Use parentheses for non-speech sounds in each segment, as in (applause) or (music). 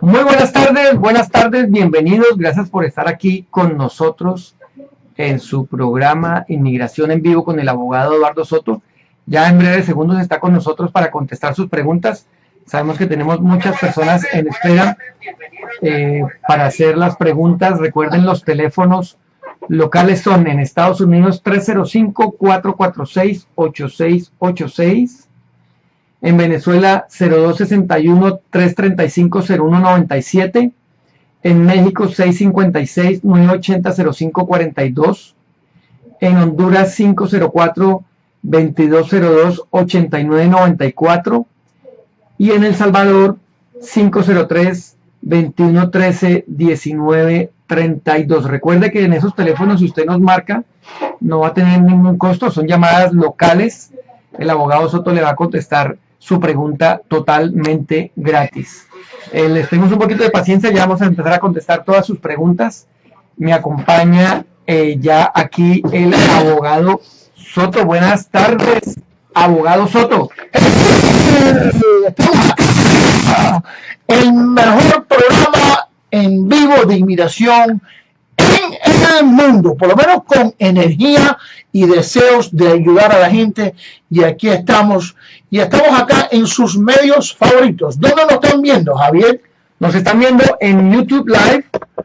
Muy buenas tardes, buenas tardes, bienvenidos, gracias por estar aquí con nosotros en su programa Inmigración en Vivo con el abogado Eduardo Soto. Ya en breves segundos está con nosotros para contestar sus preguntas. Sabemos que tenemos muchas personas en espera eh, para hacer las preguntas. Recuerden los teléfonos locales son en Estados Unidos 305-446-8686. En Venezuela 0261-335-0197. En México 656-980-0542. En Honduras 504-2202-8994. Y en El Salvador 503 2113 1932. Recuerde que en esos teléfonos, si usted nos marca, no va a tener ningún costo, son llamadas locales. El abogado Soto le va a contestar su pregunta totalmente gratis. Eh, les tenemos un poquito de paciencia, ya vamos a empezar a contestar todas sus preguntas. Me acompaña eh, ya aquí el abogado Soto. Buenas tardes, abogado Soto. El mejor programa en vivo de inmigración en, el mundo, por lo menos con energía y deseos de ayudar a la gente. Y aquí estamos, y estamos acá en sus medios favoritos. ¿Dónde nos están viendo, Javier? Nos están viendo en YouTube Live,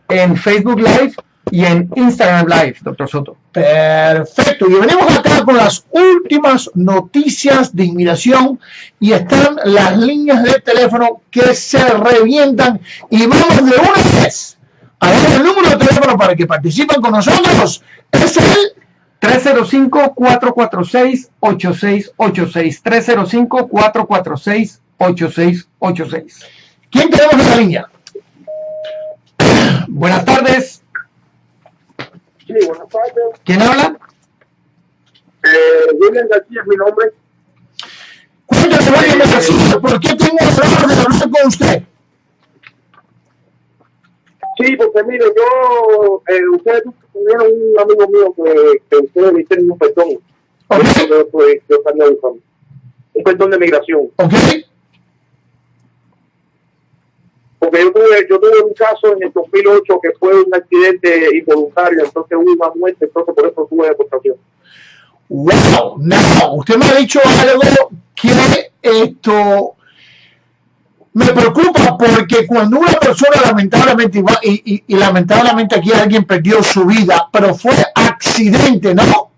en Facebook Live y en Instagram Live, doctor Soto. Perfecto. Y venimos acá con las últimas noticias de inmigración y están las líneas de teléfono que se revientan y vamos de una vez a el número de teléfono para que participen con nosotros. Es el 305-446-8686. 305-446-8686. ¿Quién tenemos en la línea? Buenas tardes. Sí, buenas tardes. ¿Quién habla? Eh, William García es mi nombre. Cuéntame, William García, ¿por qué tengo el honor de hablar con usted? Sí, porque mire, yo, eh, ustedes tuvieron un amigo mío que, que ustedes le hicieron un perdón. Okay. Yo, yo, yo, un perdón de migración. Ok. Porque yo tuve, yo tuve un caso en el 2008 que fue un accidente involuntario, entonces hubo una muerte, entonces por eso tuve deportación. Wow, no, usted me ha dicho algo que esto me preocupa porque cuando una persona lamentablemente, y, y, y lamentablemente aquí alguien perdió su vida, pero fue accidente, ¿no?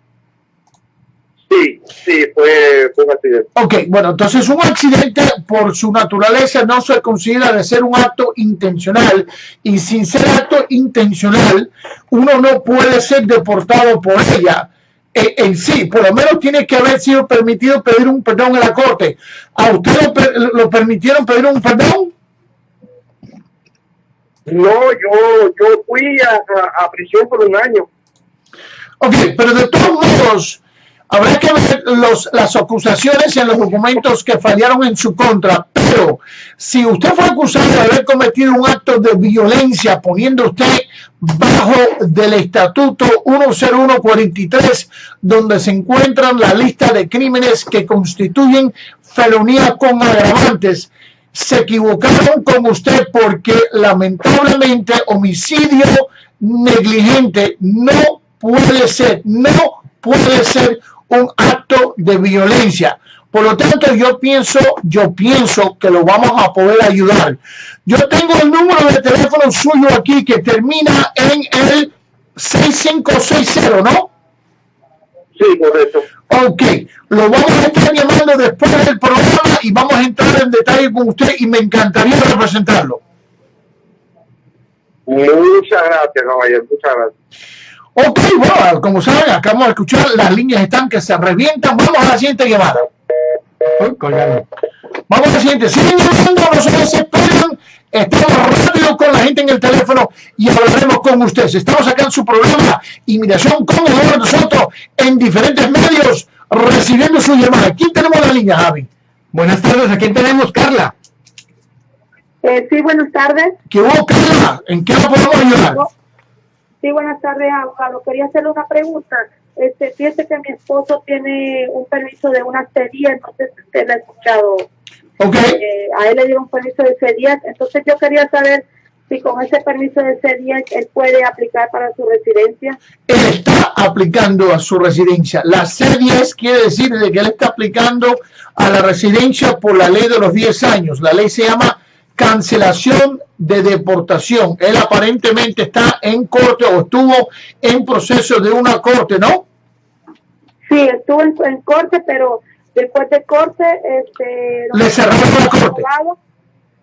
Sí, sí, fue, fue un accidente. Ok, bueno, entonces un accidente por su naturaleza no se considera de ser un acto intencional y sin ser acto intencional uno no puede ser deportado por ella en, en sí, por lo menos tiene que haber sido permitido pedir un perdón en la corte. ¿A usted lo, lo permitieron pedir un perdón? No, yo, yo fui a, a, a prisión por un año. Ok, pero de todos modos, Habrá que ver los, las acusaciones en los documentos que fallaron en su contra, pero si usted fue acusado de haber cometido un acto de violencia poniendo usted bajo del estatuto 10143, donde se encuentran la lista de crímenes que constituyen felonía con agravantes, se equivocaron con usted porque lamentablemente homicidio negligente no puede ser, no puede ser un acto de violencia. Por lo tanto, yo pienso, yo pienso que lo vamos a poder ayudar. Yo tengo el número de teléfono suyo aquí que termina en el 6560, ¿no? Sí, correcto. Ok, lo vamos a estar llamando después del programa y vamos a entrar en detalle con usted y me encantaría representarlo. Muchas gracias, caballero, muchas gracias. Ok, bueno, como saben, acabamos de escuchar, las líneas están que se revientan. Vamos a la siguiente llamada. Vamos a la siguiente. Siguen llamando, no se desesperen. Estamos rápido con la gente en el teléfono y hablaremos con ustedes. Estamos acá en su programa Inmigración con el nosotros en diferentes medios recibiendo su llamada. ¿Quién tenemos en la línea, Javi? Buenas tardes, ¿a quién tenemos, Carla? Eh, sí, buenas tardes. ¿Qué hubo, Carla? ¿En qué lo podemos ayudar? Sí, buenas tardes, abogado. Quería hacerle una pregunta. Este, fíjese que mi esposo tiene un permiso de una serie, no sé si usted lo ha escuchado. Ok. Eh, a él le dieron permiso de C10, entonces yo quería saber si con ese permiso de C10 él puede aplicar para su residencia. Él está aplicando a su residencia. La C10 quiere decir de que él está aplicando a la residencia por la ley de los 10 años. La ley se llama cancelación de deportación. Él aparentemente está en corte o estuvo en proceso de una corte, ¿no? Sí, estuvo en, en corte, pero después de corte, este, Le cerraron la corte. abogado,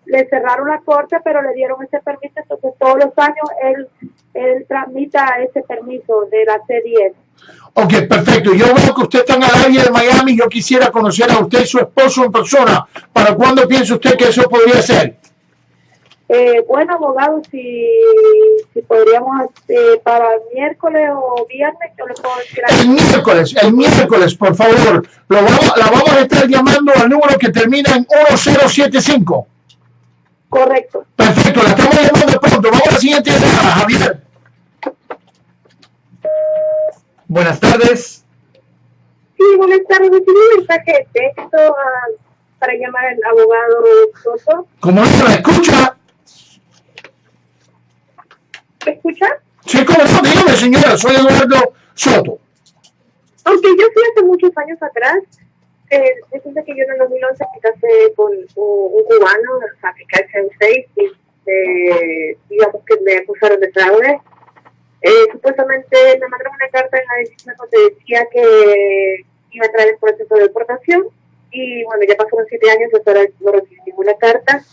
le cerraron la corte, pero le dieron ese permiso, entonces todos los años él, él tramita ese permiso de la C10. Ok, perfecto. Yo veo que usted está en el área de Miami. Yo quisiera conocer a usted y su esposo en persona. ¿Para cuándo piensa usted que eso podría ser? Eh, bueno, abogado, si, si podríamos eh, para miércoles o viernes, yo le puedo decir El miércoles, el miércoles, por favor. Lo vamos, la vamos a estar llamando al número que termina en 1075. Correcto. Perfecto, la estamos llamando pronto. Vamos a la siguiente llamada, Javier. Buenas tardes. Sí, buenas tardes. Recibí un mensaje de texto ah, para llamar al abogado Soto. ¿Cómo no la escucha? ¿Me escucha? Sí, ¿cómo no? Dígame, señora. Soy Eduardo Soto. Aunque yo fui hace muchos años atrás, eh, resulta que yo en el 2011 me casé con un, cubano, África en seis, y eh, digamos que me acusaron de fraude. Eh, supuestamente me mandaron una carta en la decisión donde decía que iba a traer el proceso de deportación y bueno, ya pasaron siete años y hasta ahora no recibí ninguna carta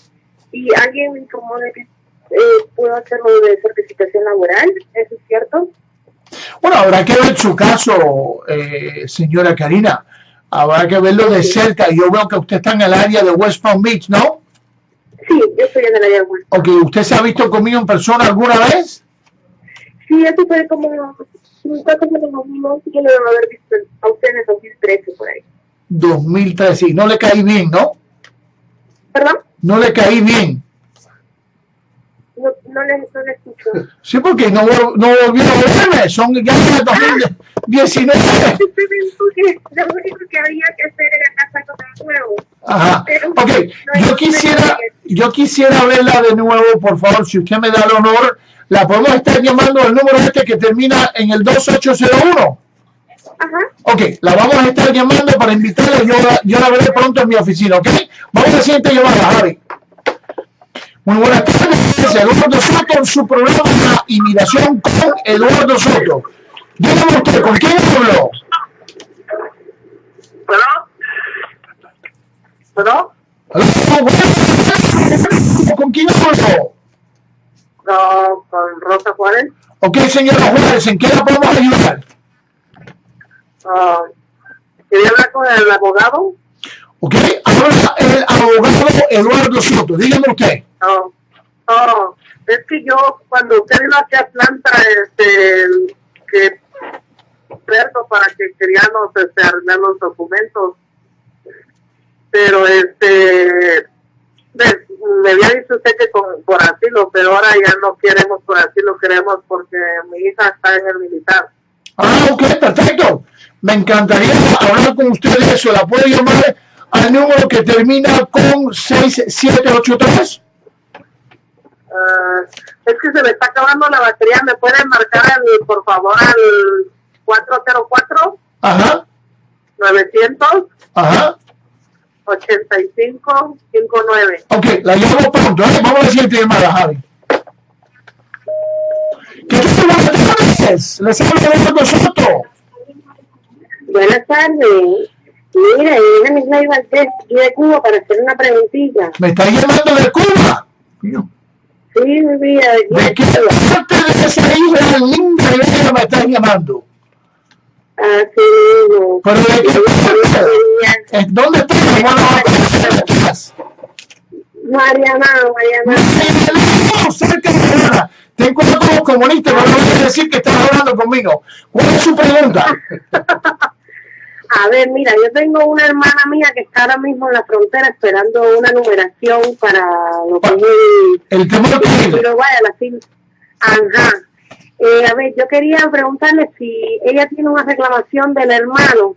y alguien me informó de que eh, puedo hacerlo de certificación laboral, ¿eso es cierto? Bueno, habrá que ver su caso, eh, señora Karina. Habrá que verlo de cerca. Yo veo que usted está en el área de West Palm Beach, ¿no? Sí, yo estoy en el área de West. Ok, ¿usted se ha visto conmigo en persona alguna vez? Sí, eso fue como, en el 2011, yo lo debo haber visto a usted en el 2013 por ahí. 2013. Y no le caí bien, ¿no? ¿Perdón? No le caí bien. No, no, le, no le escucho. Sí, porque no, no volvió a verme. Son ya de 2019. (laughs) Porque lo único que había que hacer era casarlo de nuevo. Ajá. Pero Ok, no yo quisiera, yo quisiera verla de nuevo, por favor, si usted me da el honor. La podemos estar llamando al número este que termina en el 2801. Ajá. Ok, la vamos a estar llamando para invitarla. Yo, la- yo la veré pronto en mi oficina, ¿ok? Vamos a la siguiente llamada, Javi. Muy buenas tardes, Eduardo Soto en su programa Inmigración con Eduardo Soto. Dígame usted, ¿con quién habló? ¿Perdón? ¿Perdón? Aló, buenas- ¿Con quién habló? No, con Rosa Juárez. Ok, señora Juárez, ¿en qué la podemos ayudar? Ah, quería hablar con el abogado. Ok, ahora el abogado Eduardo Soto, dígame usted. No, no, es que yo cuando usted vino aquí a Atlanta, este, que para que queríamos este, arreglar los documentos, pero este, me, había dicho usted que con, por asilo, pero ahora ya no queremos por asilo, queremos porque mi hija está en el militar. Ah, ok, perfecto. Me encantaría hablar con usted de eso. ¿La puede llamar al número que termina con 6783? Ah, es que se me está acabando la batería, ¿me pueden marcar al, por favor al 404 Ajá, 900 ajá. 8559. Ok, la llamo pronto. ¿eh? Vamos a la siguiente llamada, Javi. ¿Qué tal? Tardes. Les hablo de Eduardo Soto. Buenas tardes. Mira, yo me iba al test aquí de Cuba para hacer una preguntilla. Me está llamando de Cuba. Coño, Sí, mi vida. ¿De qué parte de esa isla linda me están llamando? Ah, sí, no. ¿Pero de. Mariana, Mariana. No, cerca de Mariana. Ten cuidado con los comunistas, no voy a decir que estás hablando conmigo. ¿Cuál es su pregunta? (laughs) A ver, mira, yo tengo una hermana mía que está ahora mismo en la frontera esperando una numeración para lo que es el, El temor que pero vaya, la fin. Ajá. Eh, a ver, yo quería preguntarle si ella tiene una reclamación del hermano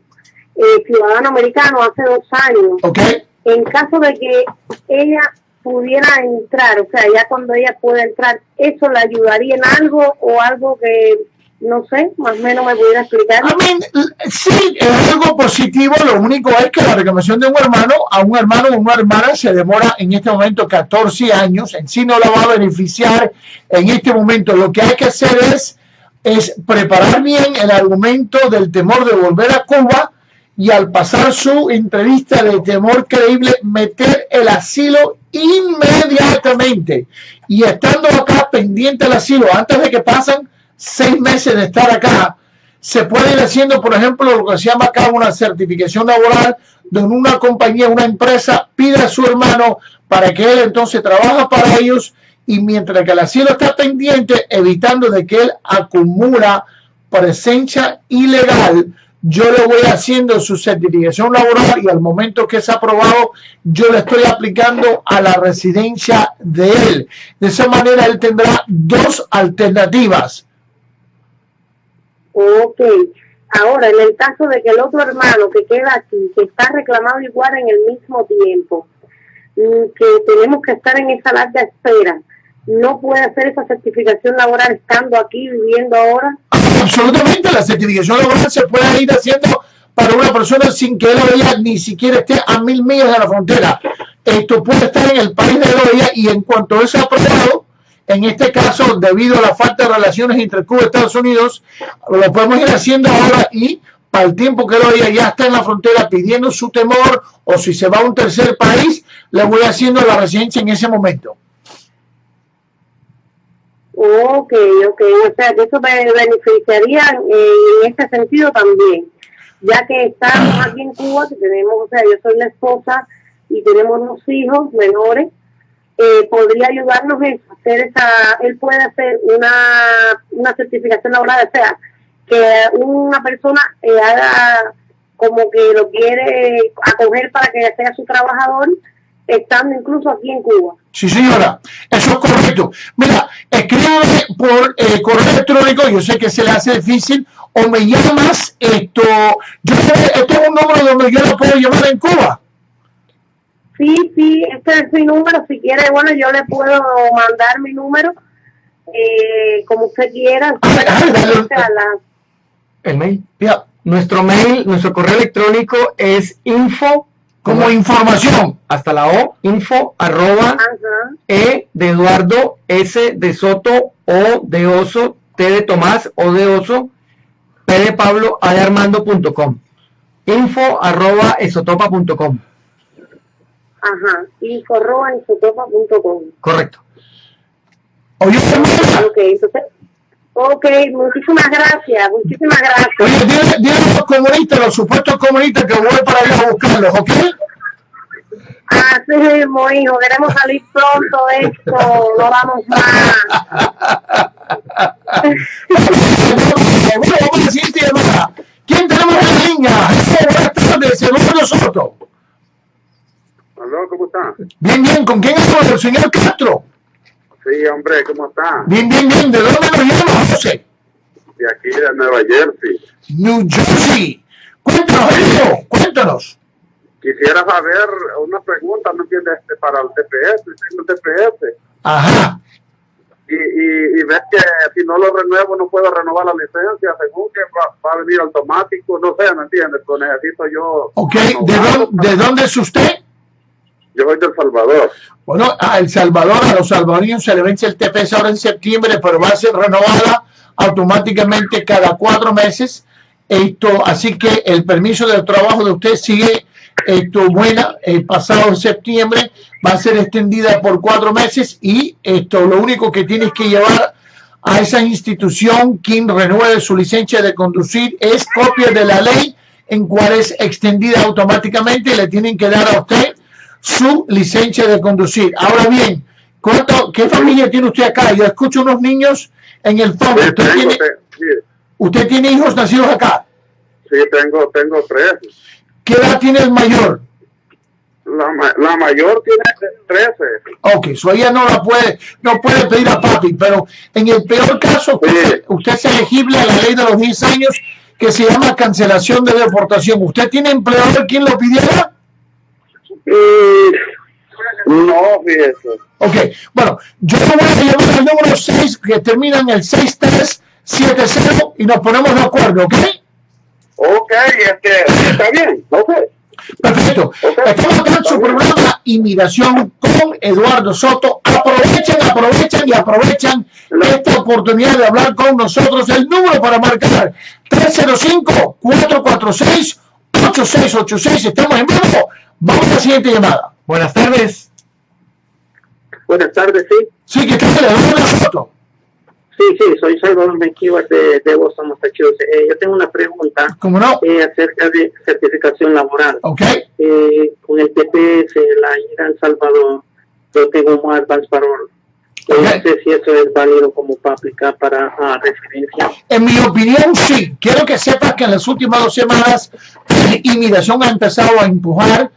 eh, ciudadano americano hace dos años ¿Ok? en caso de que ella pudiera entrar, o sea, ya cuando ella pueda entrar, ¿eso le ayudaría en algo o algo que, no sé, más o menos me pudiera explicar? I sí, es algo positivo, lo único es que la reclamación de un hermano a un hermano o una hermana se demora en este momento 14 años, en sí no la va a beneficiar en este momento. Lo que hay que hacer es, es preparar bien el argumento del temor de volver a Cuba y al pasar su entrevista de temor creíble, meter el asilo inmediatamente. Y estando acá pendiente del asilo, antes de que pasen seis meses de estar acá, se puede ir haciendo, por ejemplo, lo que se llama acá una certificación laboral, donde una compañía, una empresa pide a su hermano para que él entonces trabaja para ellos y mientras que el asilo está pendiente, evitando de que él acumula presencia ilegal, yo le voy haciendo su certificación laboral y al momento que es aprobado, yo le estoy aplicando a la residencia de él. De esa manera, él tendrá dos alternativas. Ok. Ahora, en el caso de que el otro hermano que queda aquí, que está reclamado igual en el mismo tiempo, mm, que tenemos que estar en esa larga espera, no puede hacer esa certificación laboral estando aquí, viviendo ahora. Absolutamente, la certificación laboral se puede ir haciendo para una persona sin que él o ella ni siquiera esté a mil millas de la frontera. Esto puede estar en el país de ella y en cuanto eso sea aprobado, en este caso, debido a la falta de relaciones entre Cuba y Estados Unidos, lo podemos ir haciendo ahora y para el tiempo que él o ella ya está en la frontera pidiendo su temor o si se va a un tercer país, le voy haciendo la residencia en ese momento. Ok, ok, o sea que eso me beneficiaría en este sentido también, ya que estamos aquí en Cuba, que tenemos, o sea, yo soy la esposa y tenemos unos hijos menores, eh, podría ayudarnos en hacer esa, él puede hacer una, una certificación laboral, o sea, que una persona eh, haga como que lo quiere acoger para que sea su trabajador, estando incluso aquí en Cuba. Sí, señora, eso es correcto. Mira, escríbeme por eh, correo electrónico, yo sé que se le hace difícil, o me llamas, esto, yo sé, esto es un número donde yo lo puedo llamar en Cuba. Sí, sí, este es mi número, si quiere, bueno, yo le puedo mandar mi número, eh, como usted quiera. (coughs) El mail. Ya, Nuestro mail, nuestro correo electrónico es info, como información. hasta la O, info arroba ajá, E de Eduardo, S de Soto, O de Oso, T de Tomás, O de Oso, P de Pablo, A de Armando.com. Info arroba esotopa.com. ajá, info.infotopa.com. Correcto. Oye, Ok, entonces, ok, muchísimas gracias, muchísimas gracias. oye, dile, dile los comunistas, los supuestos comunistas que voy para allá a buscarlos, ¿ok? Así mismo, hijo, queremos salir pronto de esto, no vamos más. (laughs) Vamos a decirte, ¿quién tenemos en la línea? Buenas tardes, Eduardo Soto. Aló, ¿cómo está? Bien, bien, ¿con quién hablo? El señor Castro. Sí, hombre, ¿cómo está? Bien, bien, bien, ¿de dónde nos llama, José? De aquí de Nueva Jersey. New Jersey. Cuéntanos, amigo, cuéntanos. Quisiera saber una pregunta, ¿no entiendes? Este, para el TPS, el TPS. Ajá. Y, y, y ves que si no lo renuevo no puedo renovar la licencia, según que va, va a venir automático, no sé, ¿me entiendes? Pues necesito yo... Ok, ¿de dónde, ¿de dónde es usted? Yo soy de El Salvador. Bueno, a El Salvador, a los salvadoreños se le vence el TPS ahora en septiembre, pero va a ser renovada automáticamente cada cuatro meses. Esto, así que el permiso de trabajo de usted sigue esto buena. El pasado septiembre va a ser extendida por cuatro meses y esto lo único que tienes que llevar a esa institución quien renueve su licencia de conducir es copia de la ley en cual es extendida automáticamente y le tienen que dar a usted su licencia de conducir. Ahora bien, ¿cuánto, ¿qué familia tiene usted acá? Yo escucho unos niños en el fondo. ¿Usted tiene, te- sí, usted tiene hijos nacidos acá? sí, tengo, tengo tres. ¿Qué edad tiene el mayor? La, ma- la mayor tiene 13. Ok, so ella no la puede, no puede pedir a papi, pero en el peor caso, usted, usted es elegible a la ley de los 10 años que se llama cancelación de deportación. ¿Usted tiene empleador quien lo pidiera? Mm, no, fíjese. Ok, bueno, yo voy a llamar al número 6 que termina en el 6370 y nos ponemos de acuerdo, ¿ok? Ok, este, está bien, ok. Perfecto. Estamos acá en su programa Inmigración con Eduardo Soto. Aprovechen, aprovechan y aprovechan esta oportunidad de hablar con nosotros. El número para marcar 305-446-8686. Estamos en vivo. Vamos a la siguiente llamada. Buenas tardes. Buenas tardes, sí. Sí, que tal? Eduardo Soto. Sí, sí, soy Salvador Menquivas de, de Boston, Massachusetts. Eh, yo tengo una pregunta ¿Cómo no? eh, acerca de certificación laboral. Ok. Eh, con el TPS, la ida a El Salvador, yo tengo un advance parol. Eh. No sé si eso es válido como para aplicar para ah, residencia. En mi opinión, sí. Quiero que sepas que en las últimas dos semanas Inmigración ha empezado a empujar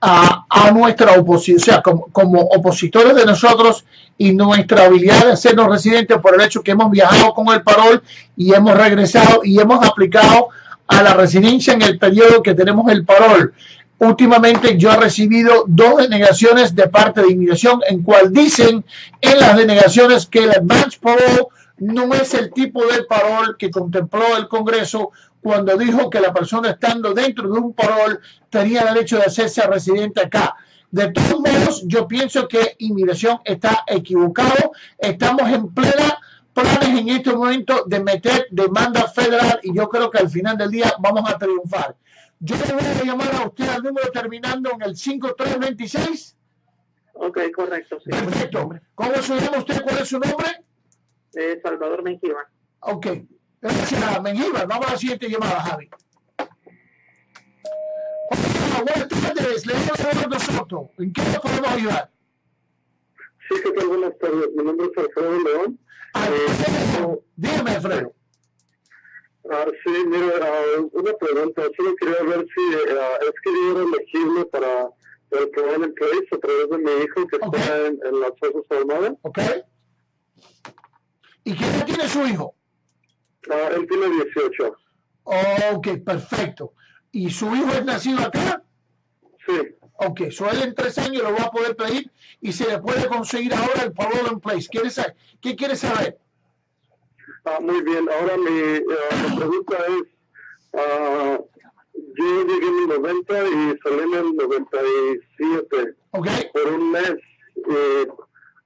a, a nuestra oposición, o sea, como, como opositores de nosotros y nuestra habilidad de hacernos residentes por el hecho que hemos viajado con el parol y hemos regresado y hemos aplicado a la residencia en el periodo que tenemos el parol. Últimamente yo he recibido dos denegaciones de parte de inmigración en cual dicen en las denegaciones que el advance parole no es el tipo de parol que contempló el Congreso cuando dijo que la persona estando dentro de un parol tenía derecho de hacerse residente acá. De todos modos, yo pienso que inmigración está equivocado. Estamos en plena planes en este momento de meter demanda federal y yo creo que al final del día vamos a triunfar. Yo le voy a llamar a usted al número terminando en el 5326. Ok, correcto, sí. Perfecto. ¿Cómo se llama usted? ¿Cuál es su nombre? Eh, Salvador Menquiva. Ok. Gracias, Mengíbar. Vamos a la siguiente llamada, Javi. Hola, buenas tardes. Le a Eduardo Soto. ¿En qué le podemos ayudar? Sí, que tal? Buenas tardes. Mi nombre es Alfredo León. Alfredo. Dígame, Alfredo. Ah, sí, mira, ah, una pregunta. Solo quería ver si ah, es que yo era elegible para el programa en place a través de mi hijo que está en, en las Fuerzas Armadas. ¿Ok? ¿Y qué edad tiene su hijo? Ah, él tiene 18. Ok, perfecto. ¿Y su hijo es nacido acá? Sí. Ok, so él en tres años lo va a poder pedir y se le puede conseguir ahora el parole in place. ¿Quiere saber? ¿Qué quiere saber? Ah, muy bien. Ahora mi, mi pregunta es, ah, yo llegué en el 90 y salí en el 97 ¿Ok? por un mes. Eh,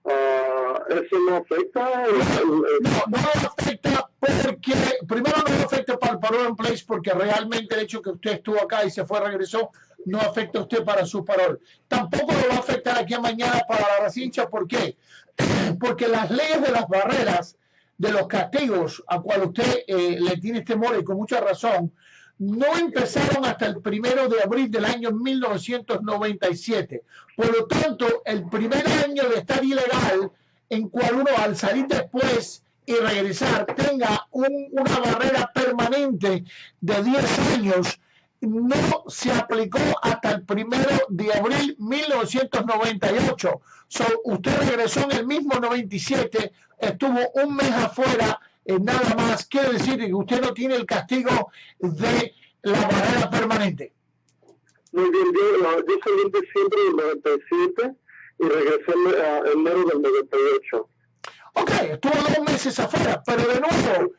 ah, ¿Eso no afecta? El- el- No, no afecta porque, primero no afecta para el parole in place porque realmente el hecho que usted estuvo acá y se fue, regresó, no afecta a usted para su parol. Tampoco lo va a afectar aquí a mañana para la residencia. ¿Por qué? (clears throat) Porque las leyes de las barreras, de los castigos a cual usted eh, le tiene temor y con mucha razón, no empezaron hasta el primero de abril del año 1997. Por lo tanto, el primer año de estar ilegal, en cual uno al salir después y regresar tenga un- una barrera permanente de 10 años, no se aplicó hasta el primero de abril 1998. So, usted regresó en el mismo 97, estuvo un mes afuera, eh, nada más. Quiere decir que usted no tiene el castigo de la barrera permanente. Muy bien, yo, yo salí en diciembre del 97 y regresé en ah, enero del 98. Ok, estuvo dos meses afuera, pero de nuevo,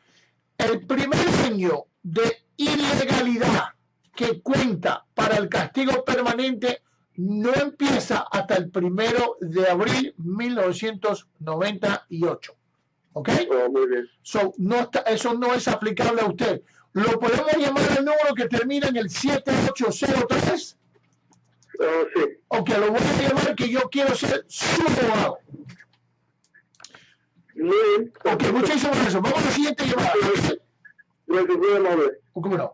el primer año de ilegalidad que cuenta para el castigo permanente no empieza hasta el primero de abril 1998. ¿Ok? Oh, muy bien. So, no está, eso no es aplicable a usted. Lo podemos llamar al número que termina en el 7803. Ah, sí. Ok, lo voy a llamar que yo quiero ser su abogado. Muy bien. Ok, muchísimas gracias. Vamos a la siguiente llamada. Gracias. ¿Cómo no?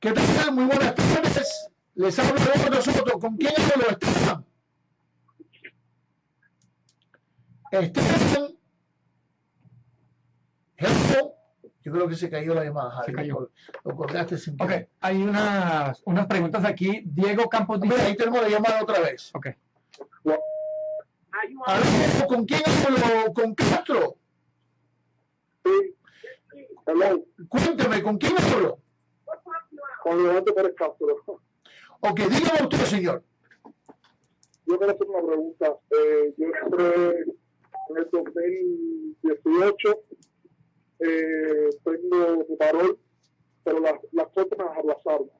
¿Qué tal? Muy buenas tardes. Les hablo de nosotros. ¿Con quién hablo? Esteban. Esteban. Hello. Yo creo que se cayó la llamada, Javi. Se cayó. Lo colgaste sin Ok, hay unas, unas preguntas aquí. Diego Campos Mira, dice. ahí tenemos la llamada otra vez. Ok. ¿Con quién hablo? ¿Con Castro? Sí. Hola, Cuénteme, ¿con quién hablo? Juan Leonardo Pérez Castro. Ok, dígame usted, señor. yo quiero hacer una pregunta. Eh, yo entré en el 2018, eh, tengo mi parol, pero las, las cortes me las aplazaron.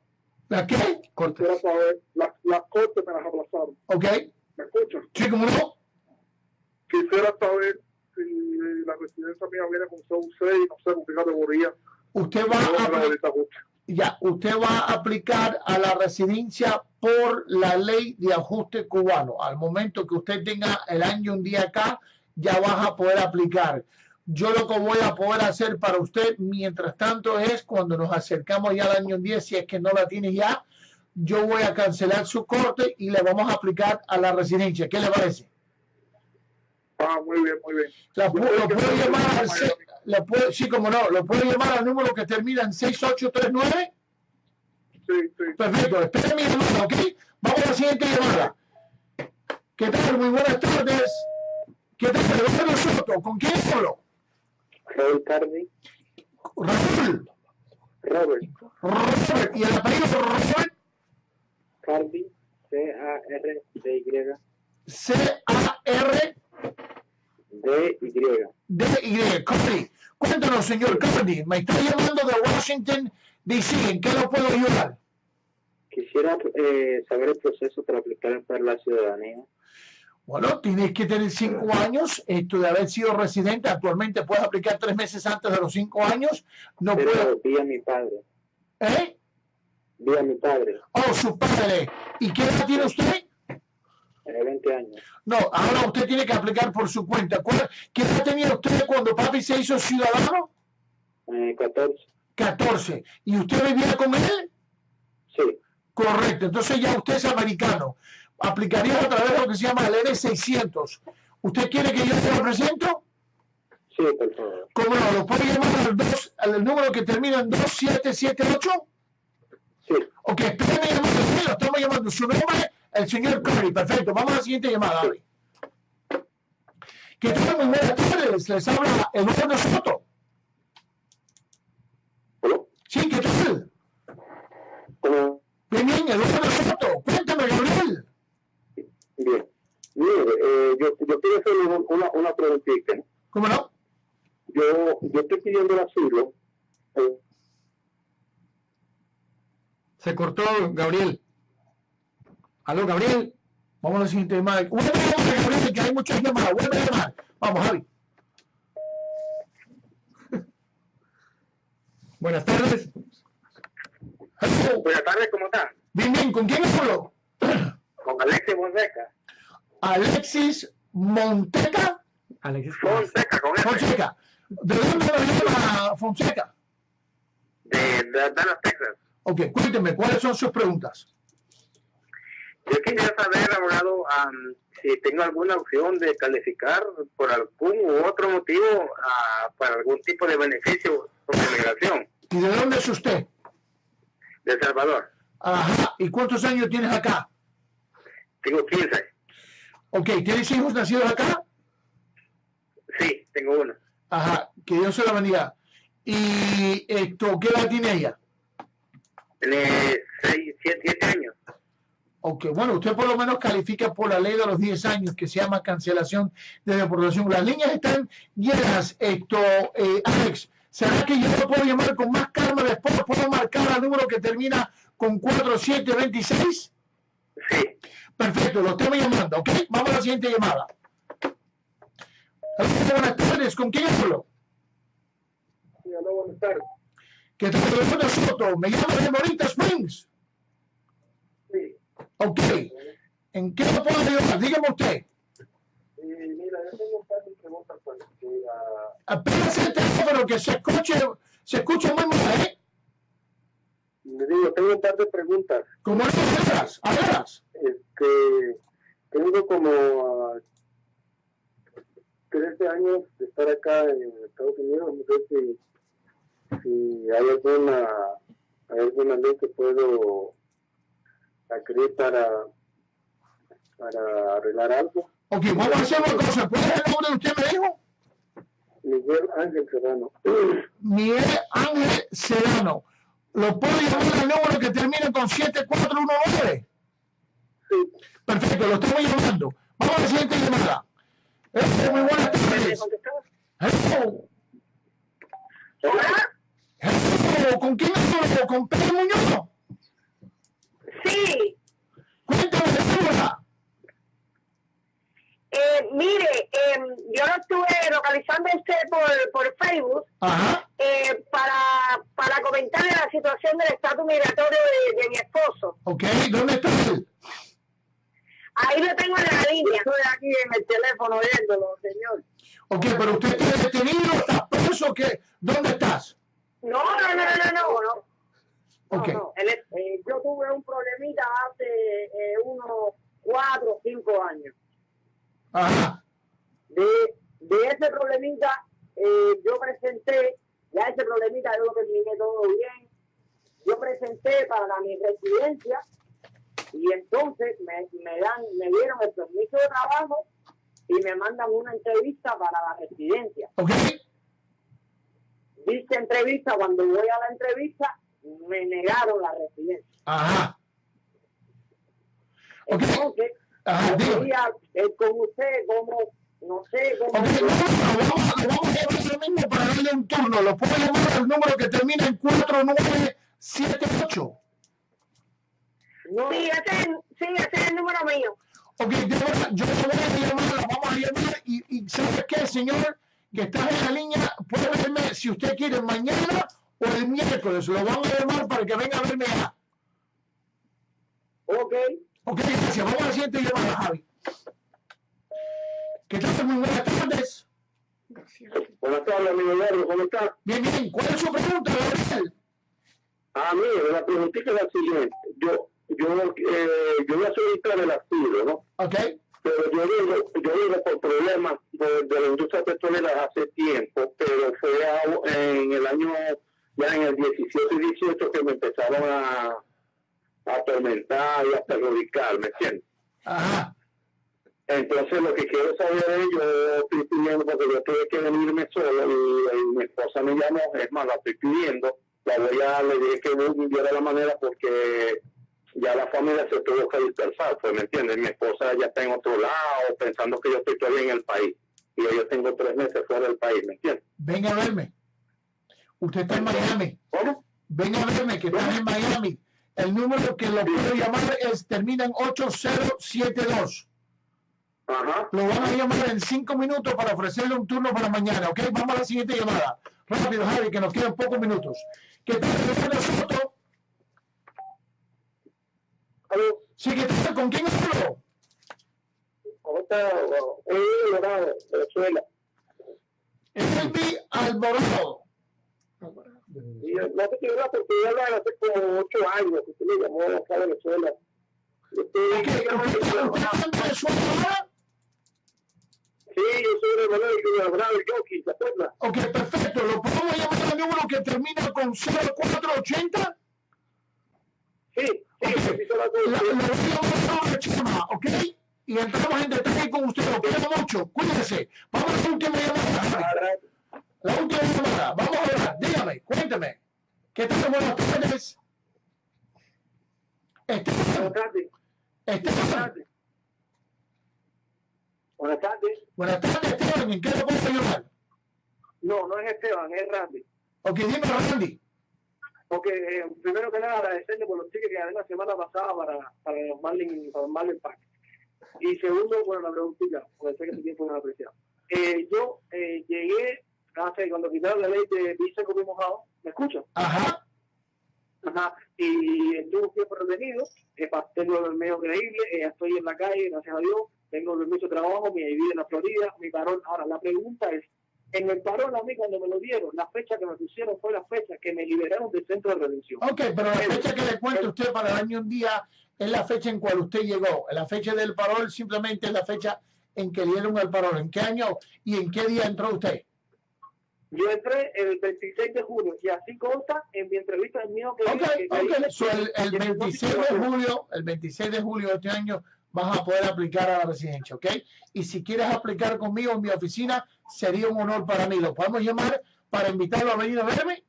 ¿La qué? Corte. Quisiera saber, las, las cortes me las aplazaron. Ok. ¿Me escuchan? Sí, ¿cómo no? Quisiera saber si la residencia mía viene con CU6, no sé con qué categoría. Usted va a... ya, usted va a aplicar a la residencia por la ley de ajuste cubano. Al momento que usted tenga el año un día acá, ya vas a poder aplicar. Yo lo que voy a poder hacer para usted, mientras tanto, es cuando nos acercamos ya al año 10, si es que no la tiene ya, yo voy a cancelar su corte y le vamos a aplicar a la residencia. ¿Qué le parece? Ah, muy bien, muy bien. La lo puedo llamar al Le puedo- sí, como no, lo puedo llamar al número que termina en 6839. Sí, sí. Perfecto, espere mi llamada, ¿ok? Vamos a la siguiente llamada. ¿Qué tal? Muy buenas tardes. ¿Qué tal? Eduardo Soto, ¿con quién hablo? Raúl Cardi, Raúl, Robert Robert, y el apellido Robert, Cardi, C-A-R-D-Y, C-A-R-D-Y. D-Y. Cardi. Cuéntanos, señor Cardi, me está llamando de Washington, D.C., ¿en qué lo puedo ayudar? Quisiera eh, saber el proceso para aplicar para la ciudadanía. Bueno, tienes que tener cinco años, esto de haber sido residente, actualmente puedes aplicar tres meses antes de los cinco años, no Pero vía mi padre, ¿eh? vía mi padre, Oh, su padre. ¿Y qué edad tiene usted? Eh, 20 años, No, ahora usted tiene que aplicar por su cuenta. ¿Cuál- ¿Qué edad tenía usted cuando papi se hizo ciudadano? eh, 14, 14. ¿Y usted vivía con él? sí, Correcto. Entonces ya usted es americano. Aplicaría a través de lo que se llama el N600. ¿Usted quiere que yo se lo presento? sí, por favor. ¿Cómo no? ¿Lo puede llamar al, dos, al número que termina en 2778? Sí, Ok, espéreme llamando. Lo estamos llamando. Su nombre, el señor Curry. Perfecto. Vamos a la siguiente llamada. Ari. ¿Qué tal? Muy buenas tardes. Les habla Eduardo Soto. ¿Cómo? Sí, ¿qué tal? Bien, bien, Eduardo Soto. Cuéntame, Gabriel. Bien. Mire, eh, yo, yo quiero hacerle una, una preguntita. ¿Cómo no? Yo, yo estoy pidiendo el asilo. eh, Se cortó, Gabriel. Aló, Gabriel. Vamos a la siguiente llamada. Vuelve a llamar, Gabriel, que hay muchas llamadas. Vuelve a llamar. Vamos, Javi. (laughs) Buenas tardes. Hello. Buenas tardes, ¿cómo están? Bien, bien. ¿Con quién hablo? (clears throat) Con Alexis Fonseca. Alexis Monteca. Alexis. Fonseca, con F. Fonseca. ¿De dónde me llama Fonseca? De, de Dallas, Texas. Ok, cuénteme, ¿cuáles son sus preguntas? Yo quisiera saber, abogado, si tengo alguna opción de calificar por algún u otro motivo ah, para algún tipo de beneficio por inmigración ¿Y de dónde es usted? de El Salvador. Ajá, ¿y cuántos años tienes acá? Tengo 15. Ok, ¿tienes hijos nacidos acá? Sí, tengo uno. Ajá, que Dios se la bendiga. ¿Y esto, qué edad tiene ella? Tiene 6, 7, años. Ok, bueno, usted por lo menos califica por la ley de los 10 años que se llama cancelación de deportación. Las líneas están llenas, esto, eh, Alex. ¿Será que yo lo puedo llamar con más calma después? ¿Puedo marcar el número que termina con 4726? Sí. Perfecto, lo estamos llamando, ¿ok? Vamos a la siguiente llamada. Hola, buenas tardes, ¿con quién hablo? Sí, hola, buenas tardes. ¿Qué tal? Soto, me llamo de Morita Springs. Ok, ¿en qué lo puedo ayudar? Dígame usted. mira, yo tengo un par de preguntas para que, ah, Apenas el teléfono que se escuche, se escucha muy mal, ¿eh? le digo, tengo un par de preguntas. Como no hablas, hablas. Este, tengo como ah, 13 años de estar acá en Estados Unidos. No sé si, si hay alguna, hay alguna ley que puedo adquirir para, para arreglar algo. Ok, vamos a hacer una cosa. ¿Cuál es el nombre de usted, me dijo? Miguel Ángel Serrano. Miguel Ángel Serrano. ¿Lo puedo llamar al número que termina con 7419? Sí, Perfecto, lo estamos llamando. Vamos a la siguiente llamada. Eh, muy buenas tardes. Hello. Hola. Hello. ¿Con quién hablo? ¿Con Pedro Muñoz? Sí, Cuéntame, Débora. eh, mire, eh, yo lo estuve localizando a usted por, por Facebook Ajá. eh, para, para comentarle la situación del estatus migratorio de, de mi esposo. Ok, ¿dónde está él? Ahí lo tengo en la línea. Estoy aquí en el teléfono viéndolo, señor. Ok, pero usted está detenido, está preso, ¿qué? ¿Dónde estás? No, no, no, no, no, no. Ok. No, no, eh, yo tuve un problemita hace eh, unos cuatro o cinco años. Ajá. De, de ese problemita eh, yo presenté, ya ese problemita yo lo terminé todo bien. Yo presenté para mi residencia y entonces me, me dan, me dieron el permiso de trabajo y me mandan una entrevista para la residencia. Ok. Dicha entrevista, cuando voy a la entrevista, me negaron la residencia. Ajá. Ok. Entonces, Ajá, yo quería ver con usted cómo, no sé, cómo... Ok, no, no, vamos, a- vamos a llamar ahora mismo para darle un turno. Lo puedo llamar al número que termina en 4978. No, Sí, ese es, sí, ese es el número mío. Ok, yo lo voy a llamar, la vamos a llamar y, y ¿sabes qué, señor? Que está en la línea, puede verme si usted quiere mañana o el miércoles. Lo vamos a llamar para que venga a verme ya. ok. Ok, gracias. Vamos a la siguiente llamada, Javi. ¿Qué tal? Muy buenas tardes. Buenas tardes, amigo Eduardo, ¿cómo está? Bien, bien. ¿Cuál es su pregunta, Gabriel? Ah, mire, la preguntita es la siguiente. Yo, yo, eh, yo voy a solicitar el asilo, ¿no? Ok. Pero yo digo, yo digo por problemas de, de la industria petrolera hace tiempo, pero fue a- en el año, ya en el 17 y 18 que me empezaron a, a atormentar y a perjudicar, ¿me entiendes? Ajá. Entonces lo que quiero saber es, yo estoy pidiendo, porque yo tuve que venirme solo y, y mi esposa me llamó, es más, la estoy pidiendo, la voy a, le dije que viera la manera porque ya la familia se tuvo que dispersar, pues me entiendes, mi esposa ya está en otro lado, pensando que yo estoy todavía en el país, y yo tengo tres meses fuera del país, ¿me entiendes? Venga a verme. Usted está en Miami. ¿Cómo? Venga a verme que están en Miami. El número que lo puedo llamar es termina en 8072. Ajá. Lo van a llamar en cinco minutos para ofrecerle un turno para mañana, ¿ok? Vamos a la siguiente llamada. Rápido, Javi, que nos quedan pocos minutos. ¿Qué tal, Fernando Soto? ¿Aló? Sí, ¿qué tal? ¿Con quién hablo? ¿Cómo está? Eh, Dorado, Venezuela. Elvi Alvarado. Y eh, no quiero hablar porque yo hablaba hace como ocho años que usted me llamó acá a Venezuela. Yo estoy- Ok, ¿Usted está usted está en Venezuela? Sí, yo soy de Manuel Junior Bravo Yoki, ¿te acuerdas? Ok, perfecto. ¿Lo podemos llamar al número que termina con 0480? Sí, sí, Ok. necesito la La, la a ¿ok? Y entramos en detalle con usted. Lo quiero mucho. Cuídese. Vamos a la última llamada. La última llamada. Vamos a hablar. Dígame, cuéntame. ¿Qué tal? Buenas tardes. Buenas Esteban. tardes. Buenas Esteban. tardes. Buenas tardes. Buenas tardes, Esteban. ¿En qué le puedo ayudar? No, no es Esteban, es Randy. Ok, dime, Randy. Porque eh, primero que nada agradecerle por los tickets que gané la semana pasada para, para los Marlin, para Marlin Pack. Y segundo, bueno, la preguntita, porque sé que su tiempo es apreciado. Eh, yo eh, llegué hace, cuando quitaron la ley de visa como mojado, ¿me escuchan? Ajá. Ajá, y estuve tiempo retenido, eh, tengo el medio creíble, eh, estoy en la calle, gracias a Dios, tengo el de trabajo, mi vida en la Florida, mi parón. Ahora, la pregunta es, en el parón a mí cuando me lo dieron, la fecha que me pusieron fue la fecha que me liberaron del centro de redención. Ok, pero la fecha que le cuento a usted para darme un día es la fecha en cual usted llegó. La fecha del parol simplemente es la fecha en que dieron el parol. ¿En qué año y en qué día entró usted? Yo entré el 26 de junio y así consta en mi entrevista el mío que Ok, que- que ok. hice, So, el, el que- que- 26 de julio, el 26 de julio de este año vas a poder aplicar a la residencia, ¿ok? Y si quieres aplicar conmigo en mi oficina, sería un honor para mí. ¿Lo podemos llamar para invitarlo a venir a verme?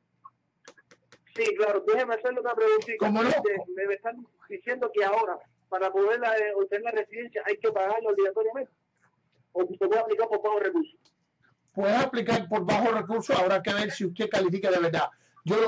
Sí, claro, déjeme hacerle una preguntita. ¿Cómo no? Este, Me están diciendo que ahora, para poder eh, obtener la residencia hay que pagarlo obligatoriamente. O se puede aplicar por bajo recursos. Puede aplicar por bajo recurso, habrá que ver si usted califica de verdad. Yo lo